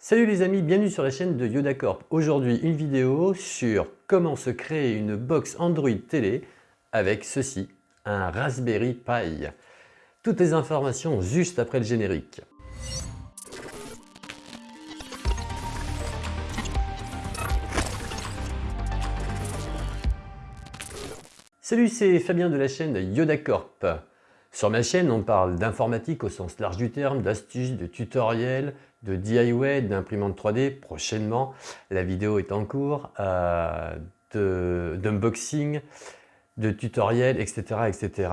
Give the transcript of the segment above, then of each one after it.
Salut les amis, bienvenue sur la chaîne de Yoda Corp. Aujourd'hui, une vidéo sur comment se créer une box Android télé avec ceci, un Raspberry Pi. Toutes les informations juste après le générique. Salut, c'est Fabien de la chaîne Yoda Corp. Sur ma chaîne, on parle d'informatique au sens large du terme, d'astuces, de tutoriels, de DIY, d'imprimante 3D prochainement. La vidéo est en cours, euh, d'unboxing, de, tutoriels, etc. etc.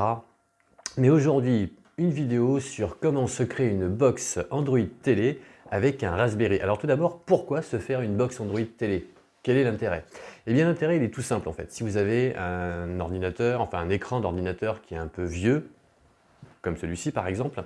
Mais aujourd'hui, une vidéo sur comment se créer une box Android télé avec un Raspberry. Alors tout d'abord, pourquoi se faire une box Android télé? Quel est l'intérêt? Eh bien l'intérêt il est tout simple en fait. Si vous avez un ordinateur, enfin un écran d'ordinateur qui est un peu vieux, comme celui-ci par exemple,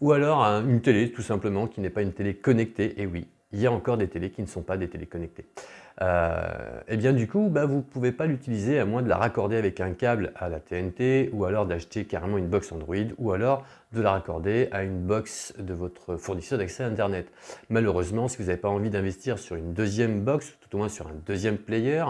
ou alors une télé tout simplement qui n'est pas une télé connectée, et oui, il y a encore des télés qui ne sont pas des télés connectées. et euh, eh bien du coup, bah, vous ne pouvez pas l'utiliser à moins de la raccorder avec un câble à la TNT, ou alors d'acheter carrément une box Android, ou alors de la raccorder à une box de votre fournisseur d'accès Internet. Malheureusement, si vous n'avez pas envie d'investir sur une deuxième box, tout au moins sur un deuxième player,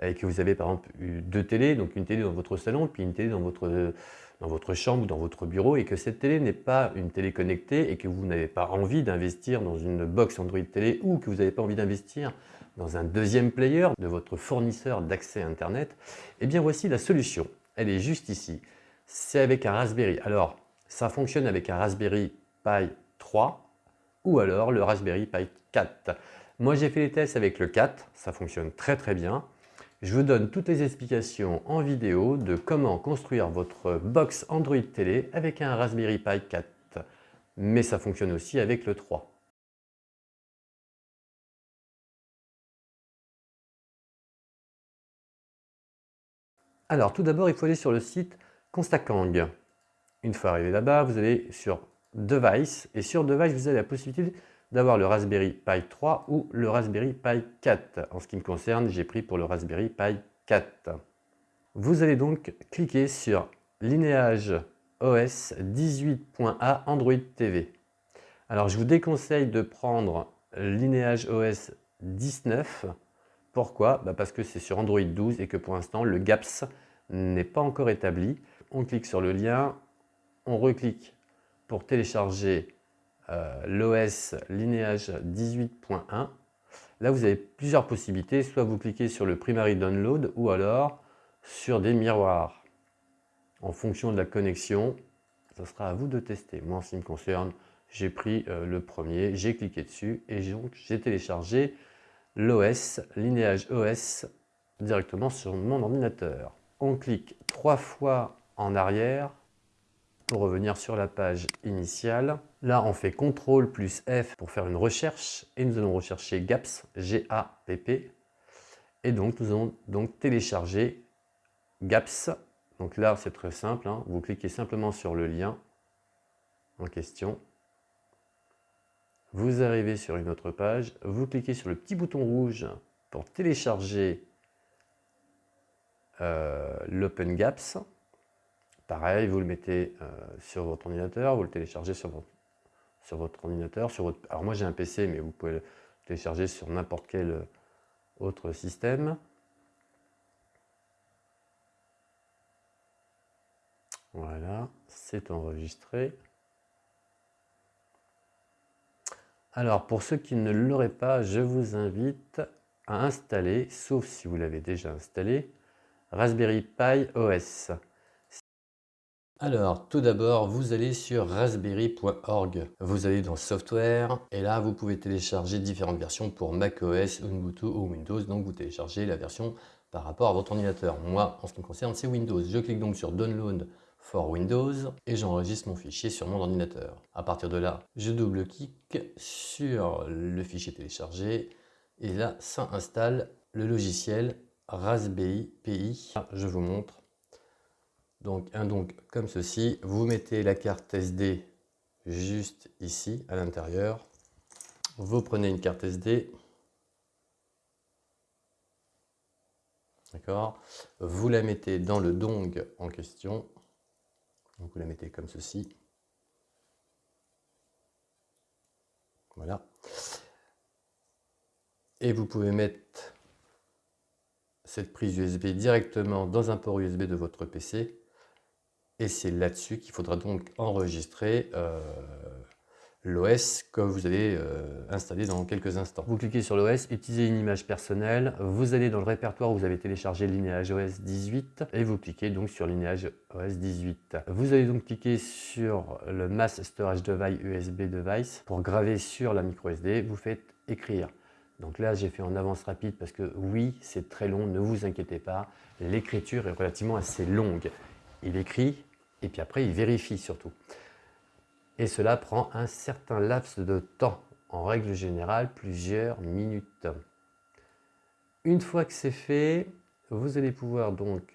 et que vous avez par exemple deux télés, donc une télé dans votre salon, puis une télé dans votre dans votre chambre ou dans votre bureau et que cette télé n'est pas une télé connectée et que vous n'avez pas envie d'investir dans une box Android télé ou que vous n'avez pas envie d'investir dans un deuxième player de votre fournisseur d'accès Internet, eh bien voici la solution. Elle est juste ici. C'est avec un Raspberry. Alors, ça fonctionne avec un Raspberry Pi 3 ou alors le Raspberry Pi 4. Moi, j'ai fait les tests avec le 4. Ça fonctionne très très bien. Je vous donne toutes les explications en vidéo de comment construire votre box Android télé avec un Raspberry Pi 4. Mais ça fonctionne aussi avec le 3. Alors tout d'abord, il faut aller sur le site Constakang. Une fois arrivé là-bas, vous allez sur Device et sur Device, vous avez la possibilité d'avoir le Raspberry Pi 3 ou le Raspberry Pi 4. En ce qui me concerne, j'ai pris pour le Raspberry Pi 4. Vous allez donc cliquer sur Linéage OS 18.A Android TV. Alors je vous déconseille de prendre Linéage OS 19. Pourquoi? Bah, Parce que c'est sur Android 12 et que pour l'instant le GAPS n'est pas encore établi. On clique sur le lien, on reclique pour télécharger l'OS Lineage 18.1. Là, vous avez plusieurs possibilités. Soit vous cliquez sur le Primary Download ou alors sur des miroirs. En fonction de la connexion, ce sera à vous de tester. Moi, en ce qui me concerne, j'ai pris euh, le premier, j'ai cliqué dessus et j'ai téléchargé l'OS, Lineage OS, directement sur mon ordinateur. On clique trois fois en arrière pour revenir sur la page initiale. Là, on fait CTRL plus F pour faire une recherche et nous allons rechercher GAPS, G-A-P-P. Et donc, nous allons donc télécharger GAPS. Donc là, c'est très simple. Hein. Vous cliquez simplement sur le lien en question. Vous arrivez sur une autre page. Vous cliquez sur le petit bouton rouge pour télécharger euh, l'Open GAPS. Pareil, vous le mettez euh, sur votre ordinateur, vous le téléchargez sur votre, sur votre ordinateur. Sur votre, alors moi j'ai un PC, mais vous pouvez le télécharger sur n'importe quel euh, autre système. Voilà, c'est enregistré. Alors, pour ceux qui ne l'auraient pas, je vous invite à installer, sauf si vous l'avez déjà installé, Raspberry Pi OS. Alors, tout d'abord, vous allez sur raspberry.org. Vous allez dans Software, et là, vous pouvez télécharger différentes versions pour macOS, Ubuntu ou Windows. Donc, vous téléchargez la version par rapport à votre ordinateur. Moi, en ce qui me concerne, c'est Windows. Je clique donc sur Download for Windows et j'enregistre mon fichier sur mon ordinateur. À partir de là, je double-clique sur le fichier téléchargé et là, ça installe le logiciel Raspberry Pi. Je vous montre donc, un donc comme ceci, vous mettez la carte SD juste ici, à l'intérieur. Vous prenez une carte SD. D'accord Vous la mettez dans le dong en question. Donc, vous la mettez comme ceci. Voilà. Et vous pouvez mettre cette prise USB directement dans un port USB de votre PC. Et c'est là-dessus qu'il faudra donc enregistrer euh, l'OS que vous allez euh, installer dans quelques instants. Vous cliquez sur l'OS, utilisez une image personnelle, vous allez dans le répertoire où vous avez téléchargé Lineage OS 18 et vous cliquez donc sur Lineage OS 18. Vous allez donc cliquer sur le Mass Storage Device USB Device pour graver sur la micro SD, vous faites écrire. Donc là, j'ai fait en avance rapide parce que oui, c'est très long, ne vous inquiétez pas. L'écriture est relativement assez longue. Il écrit et puis après, il vérifie surtout. Et cela prend un certain laps de temps, en règle générale, plusieurs minutes. Une fois que c'est fait, vous allez pouvoir donc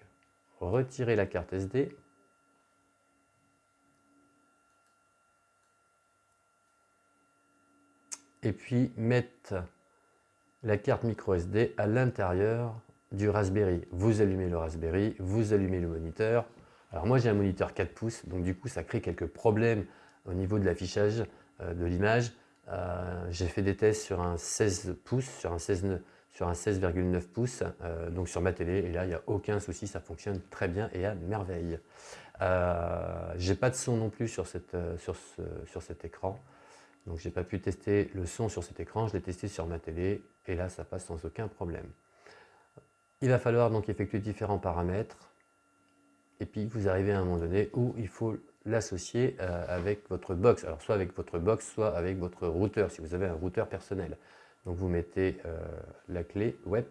retirer la carte SD et puis mettre la carte micro SD à l'intérieur du Raspberry. Vous allumez le Raspberry, vous allumez le moniteur. Alors moi j'ai un moniteur 4 pouces, donc du coup ça crée quelques problèmes au niveau de l'affichage euh, de l'image. Euh, j'ai fait des tests sur un 16 pouces, sur un 16,9 sur un 16,9 pouces, euh, donc sur ma télé, et là il n'y a aucun souci, ça fonctionne très bien et à merveille. j'ai pas de son non plus sur, sur cet écran, donc j'ai pas pu tester le son sur cet écran, je l'ai testé sur ma télé, et là ça passe sans aucun problème. Il va falloir donc effectuer différents paramètres, et puis vous arrivez à un moment donné où il faut l'associer euh, avec votre box. Alors soit avec votre box, soit avec votre routeur, si vous avez un routeur personnel. Donc vous mettez euh, la clé web.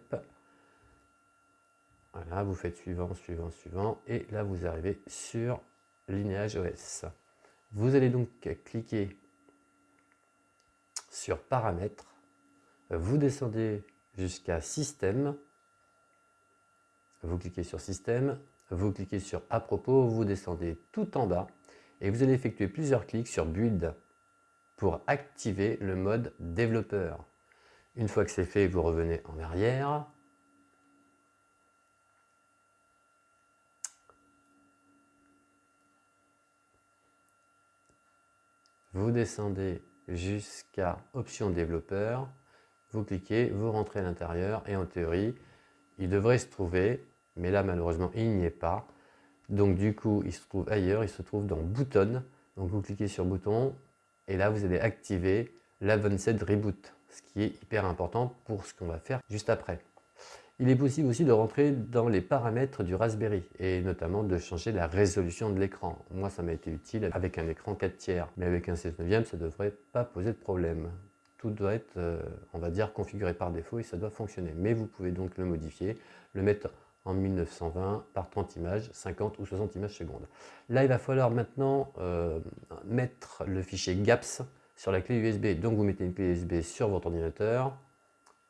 Voilà, vous faites suivant, suivant, suivant. Et là, vous arrivez sur Lineage OS. Vous allez donc cliquer sur Paramètres. Vous descendez jusqu'à Système. Vous cliquez sur Système. Vous cliquez sur À propos. Vous descendez tout en bas et vous allez effectuer plusieurs clics sur Build pour activer le mode développeur. Une fois que c'est fait, vous revenez en arrière. Vous descendez jusqu'à option développeur, vous cliquez, vous rentrez à l'intérieur et en théorie, il devrait se trouver, mais là malheureusement il n'y est pas, donc du coup, il se trouve ailleurs, il se trouve dans Button. Donc vous cliquez sur Bouton et là vous allez activer l'Advanced Reboot, ce qui est hyper important pour ce qu'on va faire juste après. Il est possible aussi de rentrer dans les paramètres du Raspberry et notamment de changer la résolution de l'écran. Moi, ça m'a été utile avec un écran 4 tiers, mais avec un 16 neuvième, ça ne devrait pas poser de problème. Tout doit être, euh, on va dire, configuré par défaut et ça doit fonctionner. Mais vous pouvez donc le modifier, le mettre en 1920 par 30 images, 50 ou 60 images secondes. Là, il va falloir maintenant euh, mettre le fichier GAPS sur la clé USB. Donc, vous mettez une clé USB sur votre ordinateur.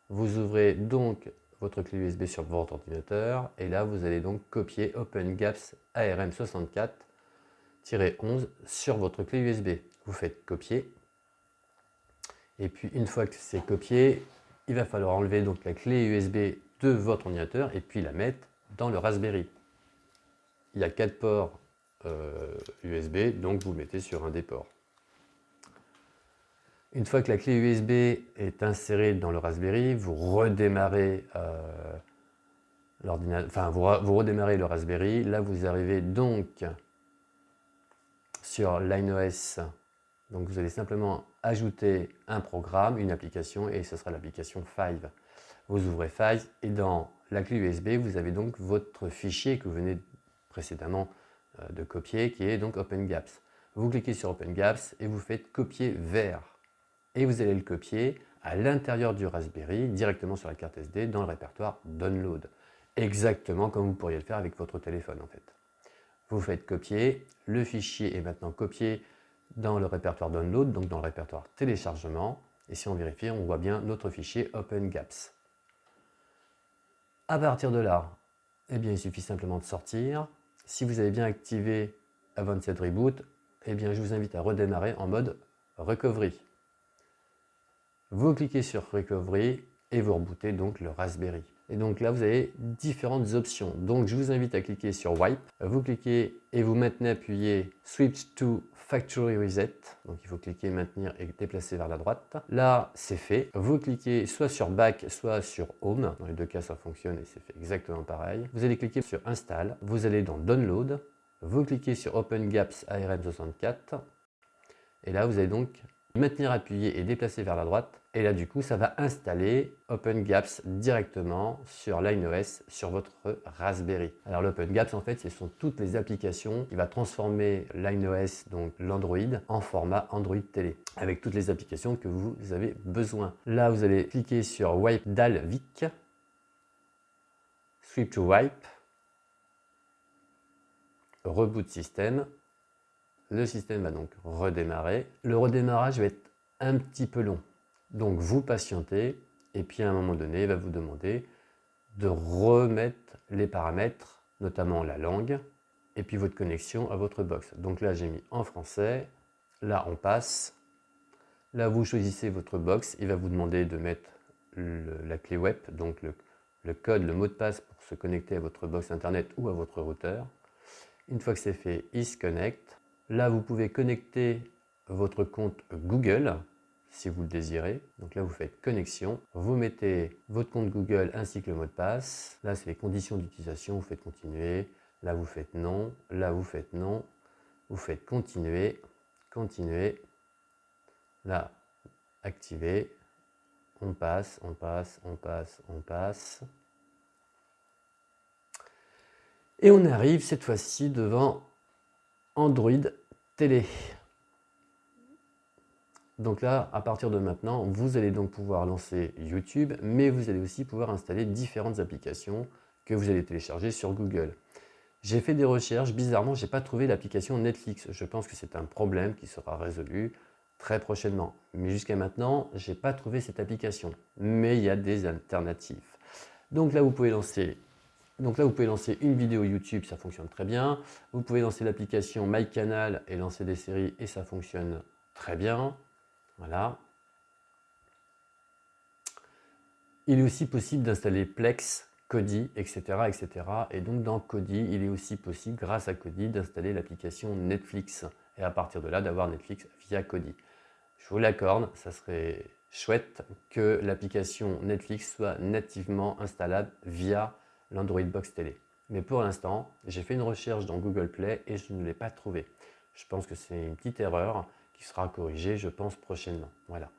Vous ouvrez donc votre clé USB sur votre ordinateur. Et là, vous allez donc copier OpenGAPS ARM64-11 sur votre clé USB. Vous faites copier. Et puis, une fois que c'est copié, il va falloir enlever donc la clé USB de votre ordinateur et puis la mettre dans le Raspberry. Il y a quatre ports USB, euh, donc vous le mettez sur un des ports. Une fois que la clé USB est insérée dans le Raspberry, vous redémarrez euh, l'ordinateur, enfin vous, redémarrez le Raspberry. Là, vous arrivez donc sur LineOS. Donc vous allez simplement ajouter un programme, une application, et ce sera l'application Five vous ouvrez Files et dans la clé USB, vous avez donc votre fichier que vous venez précédemment euh, de copier, qui est donc OpenGAPS. Vous cliquez sur OpenGAPS et vous faites copier vers. Et vous allez le copier à l'intérieur du Raspberry, directement sur la carte SD, dans le répertoire Download. Exactement comme vous pourriez le faire avec votre téléphone en fait. Vous faites copier, le fichier est maintenant copié dans le répertoire Download, donc dans le répertoire téléchargement. Et si on vérifie, on voit bien notre fichier OpenGAPS. À partir de là, eh bien, il suffit simplement de sortir. Si vous avez bien activé Advanced Reboot, eh bien, je vous invite à redémarrer en mode Recovery. Vous cliquez sur Recovery et vous rebootez donc le Raspberry. Et donc là, vous avez différentes options. Donc je vous invite à cliquer sur Wipe. Vous cliquez et vous maintenez appuyé Switch to Factory Reset. Donc il faut cliquer, maintenir et déplacer vers la droite. Là, c'est fait. Vous cliquez soit sur Back, soit sur Home. Dans les deux cas, ça fonctionne et c'est fait exactement pareil. Vous allez cliquer sur Install. Vous allez dans Download. Vous cliquez sur Open Gaps ARM64. Et là, vous allez donc maintenir appuyé et déplacer vers la droite. Et là, du coup, ça va installer OpenGaps directement sur LineOS sur votre Raspberry. Alors l'OpenGaps, en fait, ce sont toutes les applications qui va transformer LineOS, donc l'Android, en format Android télé, avec toutes les applications que vous avez besoin. Là, vous allez cliquer sur Wipe Dalvik, Sweep to Wipe, Reboot System, le système va donc redémarrer. Le redémarrage va être un petit peu long. Donc vous patientez et puis à un moment donné, il va vous demander de remettre les paramètres, notamment la langue et puis votre connexion à votre box. Donc là, j'ai mis en français. Là, on passe. Là, vous choisissez votre box. Il va vous demander de mettre la clé web, donc le, le code, le mot de passe pour se connecter à votre box internet ou à votre routeur. Une fois que c'est fait, il se connecte. Là, vous pouvez connecter votre compte Google si vous le désirez. Donc là, vous faites connexion. Vous mettez votre compte Google ainsi que le mot de passe. Là, c'est les conditions d'utilisation. Vous faites continuer. Là, vous faites non. Là, vous faites non. Vous faites continuer. Continuer. Là, activer. On passe, on passe, on passe, on passe. Et on arrive cette fois-ci devant Android télé. Donc là, à partir de maintenant, vous allez donc pouvoir lancer YouTube, mais vous allez aussi pouvoir installer différentes applications que vous allez télécharger sur Google. J'ai fait des recherches, bizarrement, je n'ai pas trouvé l'application Netflix. Je pense que c'est un problème qui sera résolu très prochainement. Mais jusqu'à maintenant, je n'ai pas trouvé cette application. Mais il y a des alternatives. Donc là, vous pouvez lancer donc là, vous pouvez lancer une vidéo YouTube, ça fonctionne très bien. Vous pouvez lancer l'application MyCanal et lancer des séries et ça fonctionne très bien. Il est aussi possible d'installer Plex, Kodi, etc., etc. Et donc dans Kodi, il est aussi possible, grâce à Kodi, d'installer l'application Netflix. Et à partir de là, d'avoir Netflix via Kodi. Je vous l'accorde, ça serait chouette que l'application Netflix soit nativement installable via l'Android Box Télé. Mais pour l'instant, j'ai fait une recherche dans Google Play et je ne l'ai pas trouvé. Je pense que c'est une petite erreur sera corrigée, je pense, prochainement. Voilà.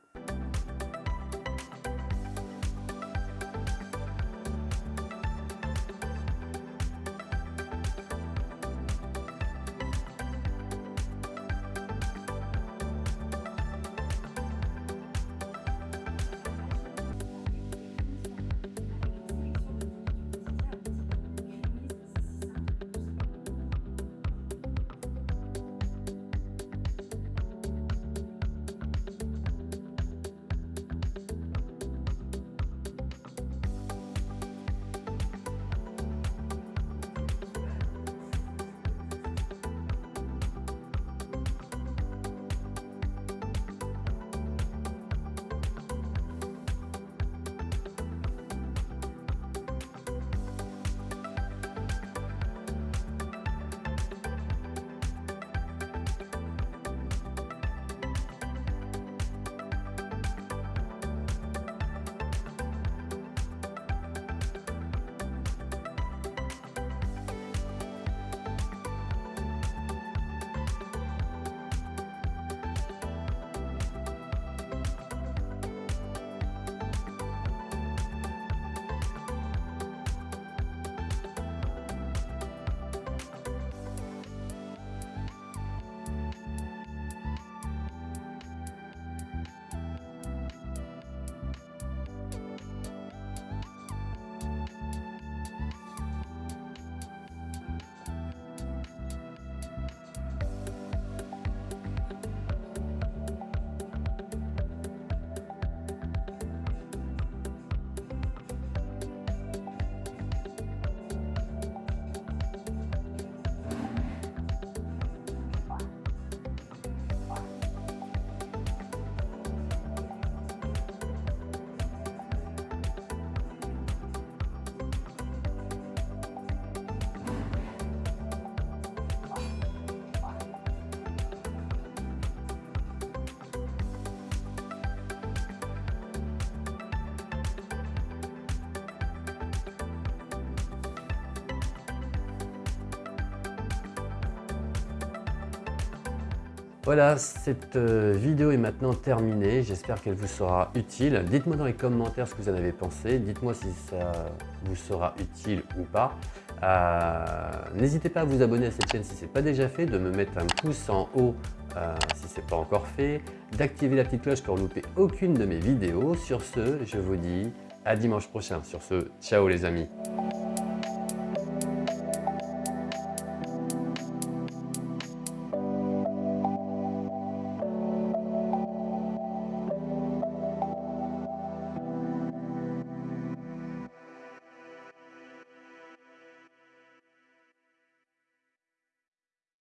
Voilà, cette euh, vidéo est maintenant terminée. J'espère qu'elle vous sera utile. Dites-moi dans les commentaires ce que vous en avez pensé. Dites-moi si ça vous sera utile ou pas. Euh, n'hésitez pas à vous abonner à cette chaîne si ce n'est pas déjà fait, de me mettre un pouce en haut euh, si ce n'est pas encore fait, d'activer la petite cloche pour ne louper aucune de mes vidéos. Sur ce, je vous dis à dimanche prochain. Sur ce, ciao les amis